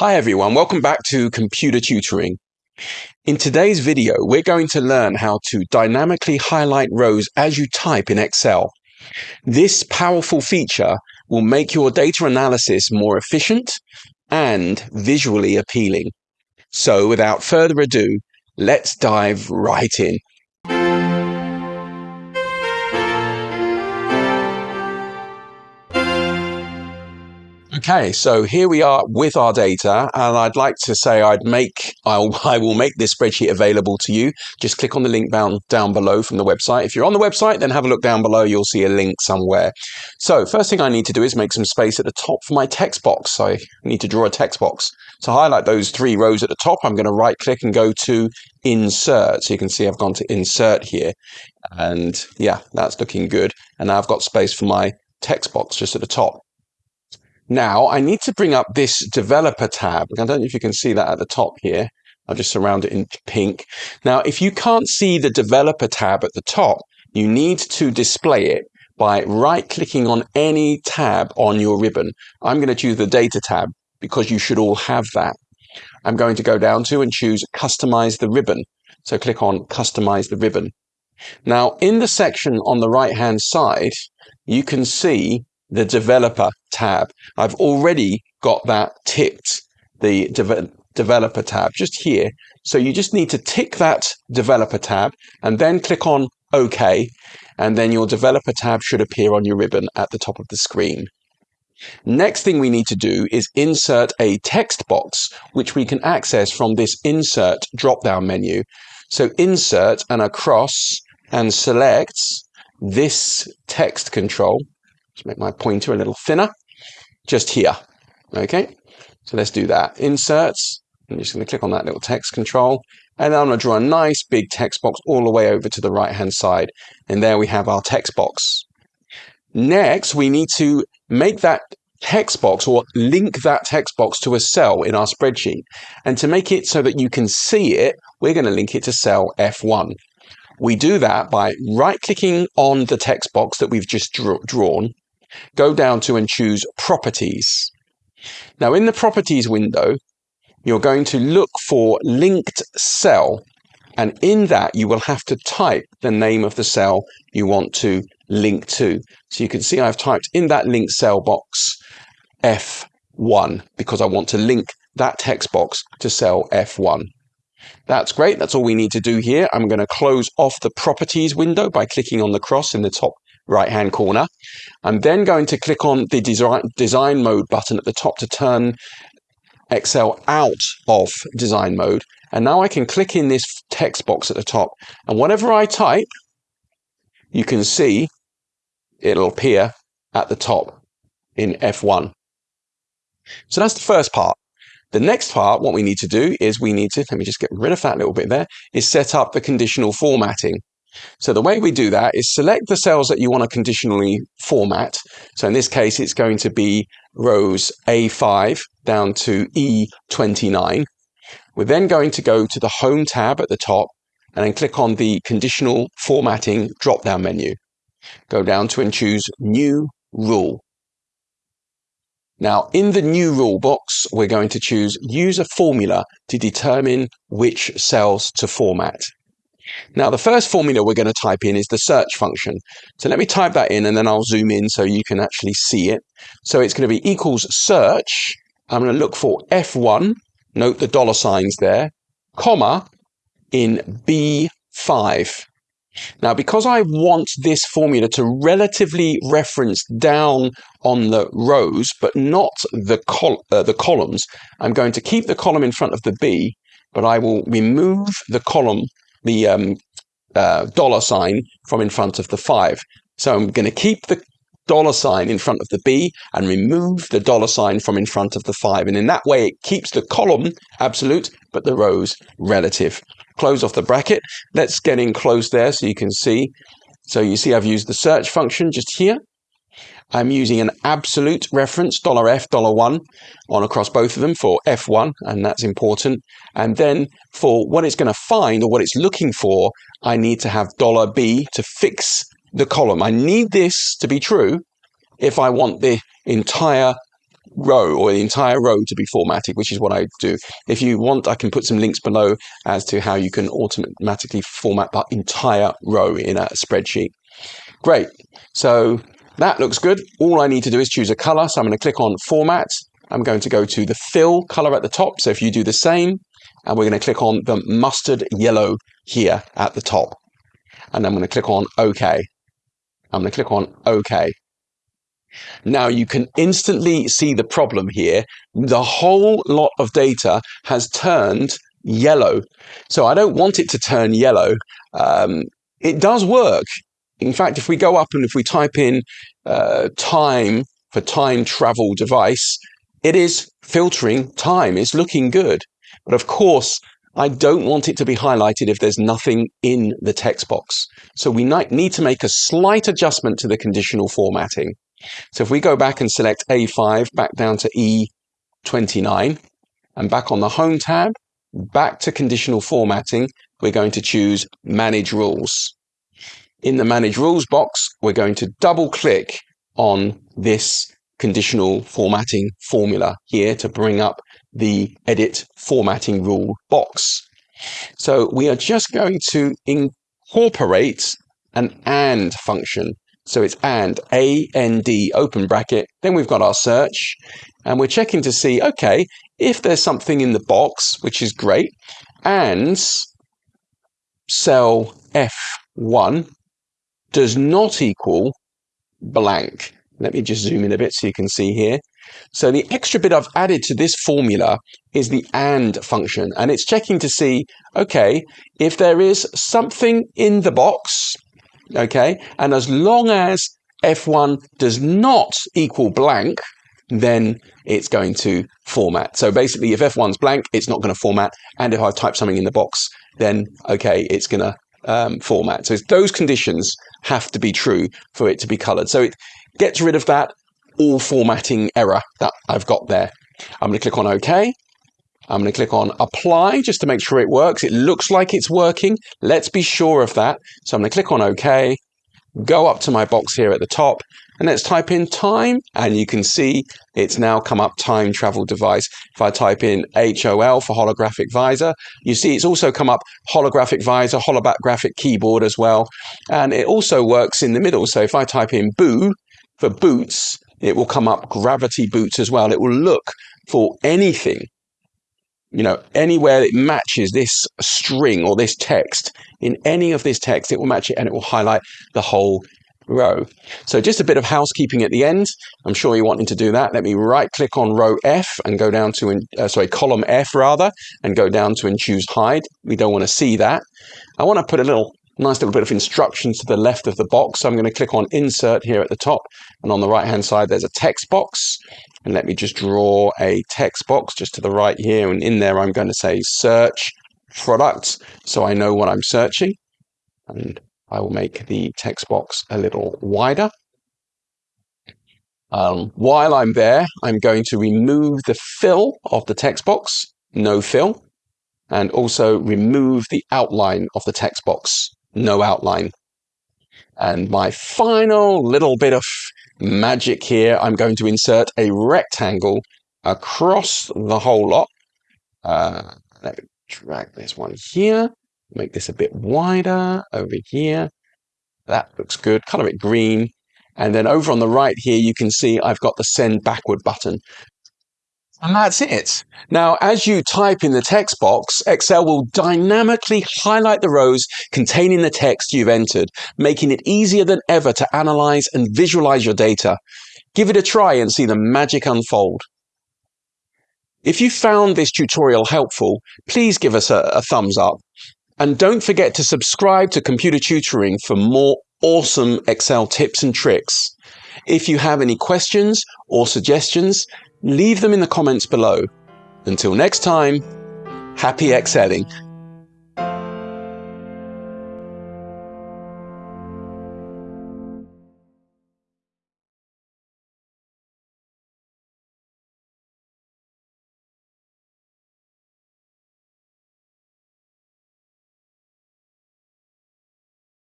Hi everyone, welcome back to Computer Tutoring. In today's video, we're going to learn how to dynamically highlight rows as you type in Excel. This powerful feature will make your data analysis more efficient and visually appealing. So without further ado, let's dive right in. Okay, so here we are with our data, and I'd like to say I'd make I'll, I will make this spreadsheet available to you. Just click on the link down down below from the website. If you're on the website, then have a look down below. You'll see a link somewhere. So first thing I need to do is make some space at the top for my text box. So I need to draw a text box. To highlight those three rows at the top, I'm going to right click and go to Insert. So you can see I've gone to Insert here, and yeah, that's looking good. And now I've got space for my text box just at the top. Now I need to bring up this developer tab. I don't know if you can see that at the top here. I'll just surround it in pink. Now, if you can't see the developer tab at the top, you need to display it by right clicking on any tab on your ribbon. I'm going to choose the data tab because you should all have that. I'm going to go down to and choose customize the ribbon. So click on customize the ribbon. Now in the section on the right hand side, you can see the developer tab. I've already got that ticked, the de developer tab just here. So you just need to tick that developer tab and then click on OK. And then your developer tab should appear on your ribbon at the top of the screen. Next thing we need to do is insert a text box, which we can access from this insert drop-down menu. So insert and across and select this text control Make my pointer a little thinner, just here. Okay, so let's do that. Inserts, I'm just going to click on that little text control, and then I'm going to draw a nice big text box all the way over to the right hand side. And there we have our text box. Next, we need to make that text box or link that text box to a cell in our spreadsheet. And to make it so that you can see it, we're going to link it to cell F1. We do that by right clicking on the text box that we've just drawn go down to and choose Properties. Now in the Properties window, you're going to look for Linked Cell. And in that, you will have to type the name of the cell you want to link to. So you can see I've typed in that linked cell box F1 because I want to link that text box to cell F1. That's great. That's all we need to do here. I'm going to close off the properties window by clicking on the cross in the top right hand corner. I'm then going to click on the design, design mode button at the top to turn Excel out of design mode. And now I can click in this text box at the top. And whatever I type, you can see it'll appear at the top in F1. So that's the first part. The next part, what we need to do is we need to, let me just get rid of that little bit there, is set up the conditional formatting. So the way we do that is select the cells that you want to conditionally format. So in this case, it's going to be rows A5 down to E29. We're then going to go to the Home tab at the top and then click on the Conditional Formatting drop-down menu. Go down to and choose New Rule. Now, in the new rule box, we're going to choose Use a formula to determine which cells to format. Now, the first formula we're going to type in is the search function. So let me type that in and then I'll zoom in so you can actually see it. So it's going to be equals search. I'm going to look for F1, note the dollar signs there, comma, in B5. Now, because I want this formula to relatively reference down on the rows, but not the, col uh, the columns, I'm going to keep the column in front of the B, but I will remove the column the um, uh, dollar sign from in front of the five. So I'm going to keep the dollar sign in front of the B and remove the dollar sign from in front of the five. And in that way, it keeps the column absolute, but the rows relative. Close off the bracket. Let's get in close there so you can see. So you see I've used the search function just here. I'm using an absolute reference, $F, $1 on across both of them for F1, and that's important. And then for what it's going to find or what it's looking for, I need to have $B to fix the column. I need this to be true if I want the entire row or the entire row to be formatted, which is what I do. If you want, I can put some links below as to how you can automatically format that entire row in a spreadsheet. Great. So that looks good. All I need to do is choose a color. So I'm going to click on format. I'm going to go to the fill color at the top. So if you do the same, and we're going to click on the mustard yellow here at the top. And I'm going to click on OK. I'm going to click on OK. Now you can instantly see the problem here. The whole lot of data has turned yellow. So I don't want it to turn yellow. Um, it does work. In fact, if we go up and if we type in uh, time for time travel device, it is filtering time. It's looking good. But of course, I don't want it to be highlighted if there's nothing in the text box. So we need to make a slight adjustment to the conditional formatting. So if we go back and select A5 back down to E29 and back on the Home tab, back to conditional formatting, we're going to choose Manage Rules. In the Manage Rules box, we're going to double click on this conditional formatting formula here to bring up the Edit Formatting Rule box. So we are just going to incorporate an AND function so it's and, A-N-D, open bracket. Then we've got our search. And we're checking to see, okay, if there's something in the box, which is great, and cell F1 does not equal blank. Let me just zoom in a bit so you can see here. So the extra bit I've added to this formula is the AND function, and it's checking to see, okay, if there is something in the box, okay? And as long as F1 does not equal blank, then it's going to format. So basically, if F1's blank, it's not going to format. And if I type something in the box, then okay, it's going to um, format. So those conditions have to be true for it to be colored. So it gets rid of that all formatting error that I've got there. I'm going to click on OK. I'm going to click on apply just to make sure it works. It looks like it's working. Let's be sure of that. So I'm going to click on OK, go up to my box here at the top, and let's type in time. And you can see it's now come up time travel device. If I type in HOL for holographic visor, you see it's also come up holographic visor, holographic keyboard as well. And it also works in the middle. So if I type in boo for boots, it will come up gravity boots as well. It will look for anything you know, anywhere it matches this string or this text, in any of this text, it will match it and it will highlight the whole row. So just a bit of housekeeping at the end. I'm sure you're wanting to do that. Let me right click on row F and go down to, uh, sorry, column F rather, and go down to and choose hide. We don't want to see that. I want to put a little nice little bit of instructions to the left of the box. So I'm going to click on insert here at the top and on the right hand side there's a text box and let me just draw a text box just to the right here and in there I'm going to say search products so I know what I'm searching and I will make the text box a little wider. Um, while I'm there, I'm going to remove the fill of the text box, no fill, and also remove the outline of the text box, no outline. And my final little bit of magic here, I'm going to insert a rectangle across the whole lot. Uh, let me drag this one here, make this a bit wider over here. That looks good. Color it green. And then over on the right here, you can see I've got the send backward button. And that's it. Now, as you type in the text box, Excel will dynamically highlight the rows containing the text you've entered, making it easier than ever to analyze and visualize your data. Give it a try and see the magic unfold. If you found this tutorial helpful, please give us a, a thumbs up. And don't forget to subscribe to Computer Tutoring for more awesome Excel tips and tricks. If you have any questions or suggestions, leave them in the comments below. Until next time, happy excelling.